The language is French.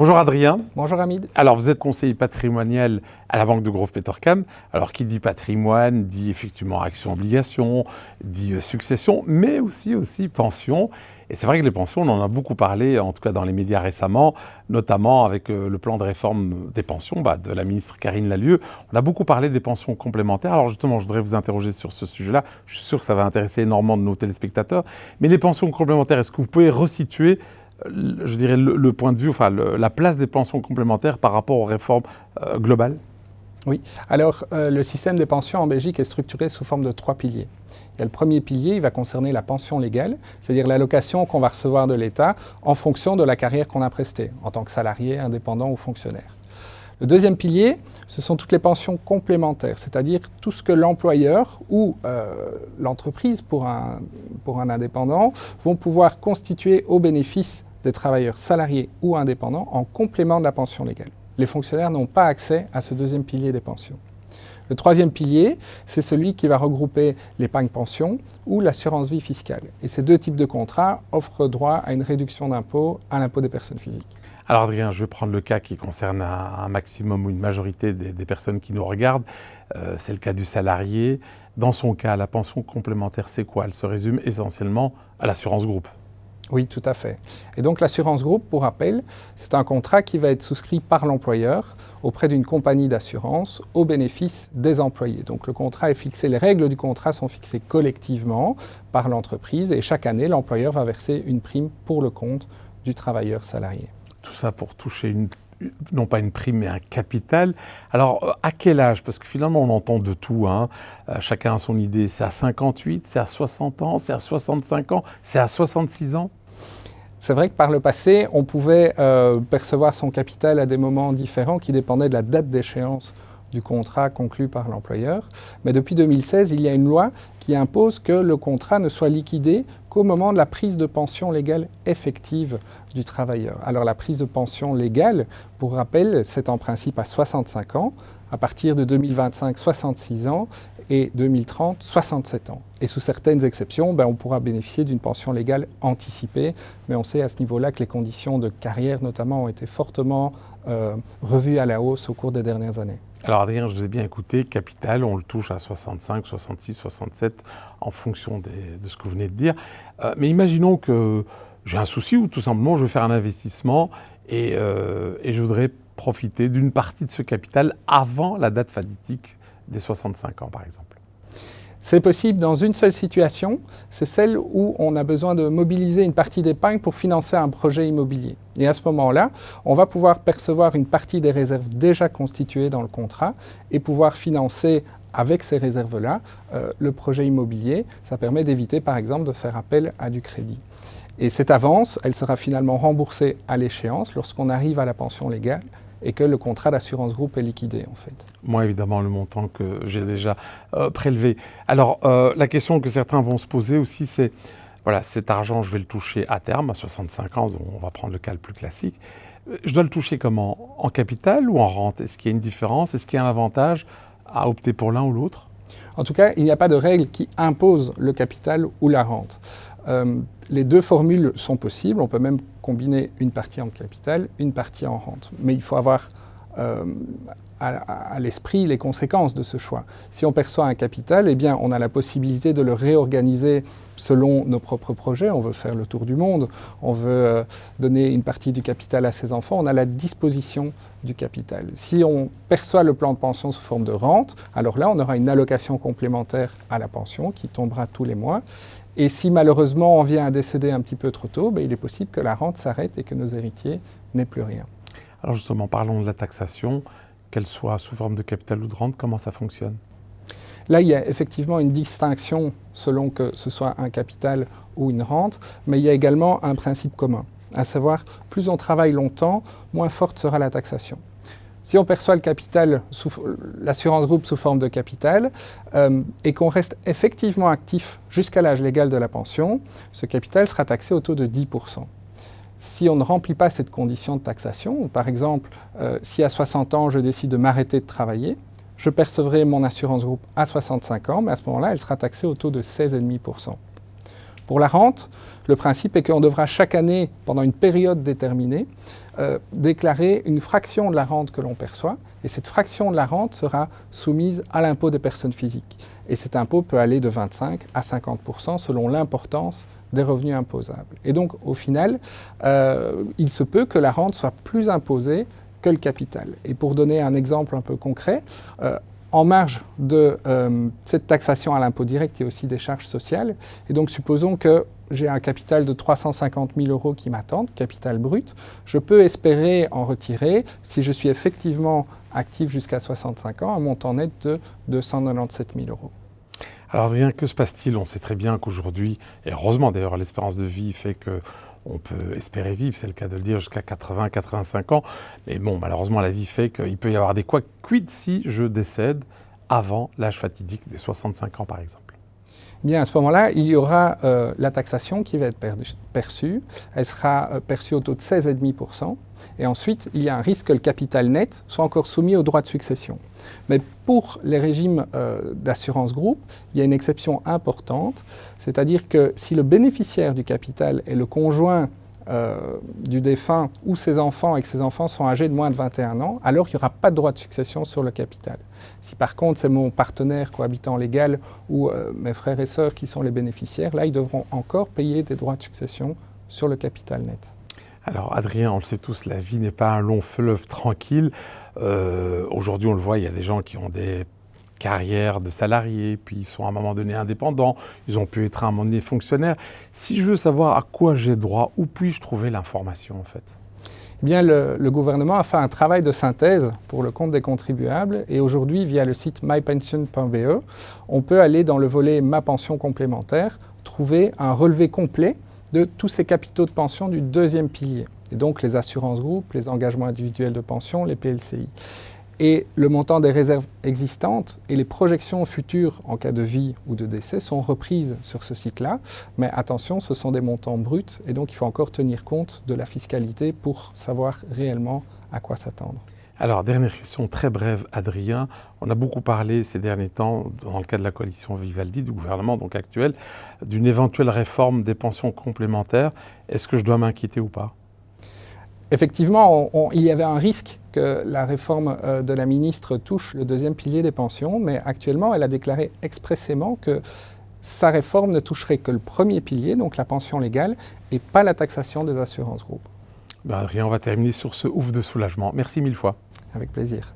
Bonjour Adrien. Bonjour Hamid. Alors vous êtes conseiller patrimonial à la Banque de Grove Petercam. Alors qui dit patrimoine dit effectivement action-obligation, dit euh, succession, mais aussi, aussi pension. Et c'est vrai que les pensions, on en a beaucoup parlé, en tout cas dans les médias récemment, notamment avec euh, le plan de réforme des pensions bah, de la ministre Karine Lalieu. On a beaucoup parlé des pensions complémentaires. Alors justement, je voudrais vous interroger sur ce sujet-là. Je suis sûr que ça va intéresser énormément de nos téléspectateurs. Mais les pensions complémentaires, est-ce que vous pouvez resituer je dirais, le, point de vue, enfin, la place des pensions complémentaires par rapport aux réformes euh, globales Oui. Alors, euh, le système des pensions en Belgique est structuré sous forme de trois piliers. Il y a le premier pilier, il va concerner la pension légale, c'est-à-dire l'allocation qu'on va recevoir de l'État en fonction de la carrière qu'on a prestée, en tant que salarié, indépendant ou fonctionnaire. Le deuxième pilier, ce sont toutes les pensions complémentaires, c'est-à-dire tout ce que l'employeur ou euh, l'entreprise pour un, pour un indépendant vont pouvoir constituer au bénéfice des travailleurs salariés ou indépendants en complément de la pension légale. Les fonctionnaires n'ont pas accès à ce deuxième pilier des pensions. Le troisième pilier, c'est celui qui va regrouper l'épargne pension ou l'assurance vie fiscale. Et ces deux types de contrats offrent droit à une réduction d'impôt à l'impôt des personnes physiques. Alors Adrien, je vais prendre le cas qui concerne un, maximum ou une majorité des, personnes qui nous regardent. Euh, c'est le cas du salarié. Dans son cas, la pension complémentaire, c'est quoi? Elle se résume essentiellement à l'assurance groupe. Oui, tout à fait. Et donc l'assurance groupe, pour rappel, c'est un contrat qui va être souscrit par l'employeur auprès d'une compagnie d'assurance au bénéfice des employés. Donc le contrat est fixé, les règles du contrat sont fixées collectivement par l'entreprise et chaque année, l'employeur va verser une prime pour le compte du travailleur salarié. Tout ça pour toucher une non pas une prime, mais un capital. Alors, euh, à quel âge? Parce que finalement, on entend de tout. Hein. Euh, chacun a son idée. C'est à 58, c'est à 60 ans, c'est à 65 ans, c'est à 66 ans? C'est vrai que par le passé, on pouvait euh, percevoir son capital à des moments différents qui dépendaient de la date d'échéance du contrat conclu par l'employeur. Mais depuis 2016, il y a une loi qui impose que le contrat ne soit liquidé qu'au moment de la prise de pension légale effective du travailleur. Alors la prise de pension légale, pour rappel, c'est en principe à 65 ans, à partir de 2025, 66 ans, et 2030, 67 ans. Et sous certaines exceptions, ben, on pourra bénéficier d'une pension légale anticipée, mais on sait à ce niveau-là que les conditions de carrière notamment ont été fortement euh, revues à la hausse au cours des dernières années. Alors Adrien, je vous ai bien écouté, capital, on le touche à 65, 66, 67 en fonction de ce que vous venez de dire. Euh, mais imaginons que j'ai un souci ou tout simplement je veux faire un investissement et, euh, je voudrais profiter d'une partie de ce capital avant la date fatidique des 65 ans, par exemple c'est possible dans une seule situation, c'est celle où on a besoin de mobiliser une partie d'épargne pour financer un projet immobilier. Et à ce moment-là, on va pouvoir percevoir une partie des réserves déjà constituées dans le contrat et pouvoir financer avec ces réserves-là euh, le projet immobilier. Ça permet d'éviter par exemple de faire appel à du crédit. Et cette avance, elle sera finalement remboursée à l'échéance lorsqu'on arrive à la pension légale et que le contrat d'assurance groupe est liquidé en fait. Moi évidemment le montant que j'ai déjà euh, prélevé. Alors euh, la question que certains vont se poser aussi c'est, voilà cet argent je vais le toucher à terme à 65 ans, on va prendre le cas le plus classique. Je dois le toucher comment? En capital ou en rente? Est-ce qu'il y a une différence? Est-ce qu'il y a un avantage à opter pour l'un ou l'autre? En tout cas, il n'y a pas de règle qui impose le capital ou la rente. Euh, les deux formules sont possibles. On peut même combiner une partie en capital, une partie en rente. Mais il faut avoir euh, à, l'esprit les conséquences de ce choix. Si on perçoit un capital, eh bien, on a la possibilité de le réorganiser selon nos propres projets. On veut faire le tour du monde, on veut euh, donner une partie du capital à ses enfants. On a la disposition du capital. Si on perçoit le plan de pension sous forme de rente, alors là, on aura une allocation complémentaire à la pension qui tombera tous les mois. Et si malheureusement on vient à décéder un petit peu trop tôt, ben, il est possible que la rente s'arrête et que nos héritiers n'aient plus rien. Alors justement, parlons de la taxation, qu'elle soit sous forme de capital ou de rente, comment ça fonctionne? Là, il y a effectivement une distinction selon que ce soit un capital ou une rente, mais il y a également un principe commun, à savoir, plus on travaille longtemps, moins forte sera la taxation. Si on perçoit le capital, l'assurance groupe sous forme de capital, euh, et qu'on reste effectivement actif jusqu'à l'âge légal de la pension, ce capital sera taxé au taux de 10%. Si on ne remplit pas cette condition de taxation, par exemple, euh, si à 60 ans je décide de m'arrêter de travailler, je percevrai mon assurance groupe à 65 ans, mais à ce moment-là, elle sera taxée au taux de 16,5%. Pour la rente, le principe est qu'on devra chaque année, pendant une période déterminée, euh, déclarer une fraction de la rente que l'on perçoit, et cette fraction de la rente sera soumise à l'impôt des personnes physiques. Et cet impôt peut aller de 25 à 50% selon l'importance des revenus imposables. Et donc, au final, euh, il se peut que la rente soit plus imposée que le capital. Et pour donner un exemple un peu concret, euh, en marge de euh, cette taxation à l'impôt direct, il y a aussi des charges sociales. Et donc, supposons que j'ai un capital de 350 000 euros qui m'attendent, capital brut. Je peux espérer en retirer, si je suis effectivement actif jusqu'à 65 ans, un montant net de 297 000 euros. Alors Adrien, que se passe-t-il? On sait très bien qu'aujourd'hui, et heureusement d'ailleurs, l'espérance de vie fait que on peut espérer vivre, c'est le cas de le dire, jusqu'à 80-85 ans. Mais bon, malheureusement, la vie fait qu'il peut y avoir des quoi. Quid si je décède avant l'âge fatidique des 65 ans, par exemple Bien, à ce moment-là, il y aura euh, la taxation qui va être perçue. Elle sera euh, perçue au taux de 16,5%. Et ensuite, il y a un risque que le capital net soit encore soumis au droit de succession. Mais pour les régimes euh, d'assurance groupe, il y a une exception importante, c'est-à-dire que si le bénéficiaire du capital est le conjoint du défunt ou ses enfants et que ses enfants sont âgés de moins de 21 ans, alors il n'y aura pas de droit de succession sur le capital. Si par contre c'est mon partenaire cohabitant légal ou euh, mes frères et sœurs qui sont les bénéficiaires, là ils devront encore payer des droits de succession sur le capital net. Alors Adrien, on le sait tous, la vie n'est pas un long fleuve tranquille. Euh, aujourd'hui, on le voit, il y a des gens qui ont des carrière de salariés, puis ils sont à un moment donné indépendants, ils ont pu être à un moment donné fonctionnaires. Si je veux savoir à quoi j'ai droit, où puis-je trouver l'information en fait? Eh bien, le, gouvernement a fait un travail de synthèse pour le compte des contribuables et aujourd'hui, via le site mypension.be, on peut aller dans le volet Ma pension complémentaire, trouver un relevé complet de tous ces capitaux de pension du deuxième pilier, et donc les assurances groupes, les engagements individuels de pension, les PLCI et le montant des réserves existantes et les projections futures en cas de vie ou de décès sont reprises sur ce site-là. Mais attention, ce sont des montants bruts et donc il faut encore tenir compte de la fiscalité pour savoir réellement à quoi s'attendre. Alors, dernière question très brève, Adrien. On a beaucoup parlé ces derniers temps, dans le cas de la coalition Vivaldi, du gouvernement donc actuel, d'une éventuelle réforme des pensions complémentaires. Est-ce que je dois m'inquiéter ou pas? Effectivement, il y avait un risque que la réforme euh, de la ministre touche le deuxième pilier des pensions, mais actuellement, elle a déclaré expressément que sa réforme ne toucherait que le premier pilier, donc la pension légale, et pas la taxation des assurances groupes. Ben, Adrien, on va terminer sur ce ouf de soulagement. Merci mille fois. Avec plaisir.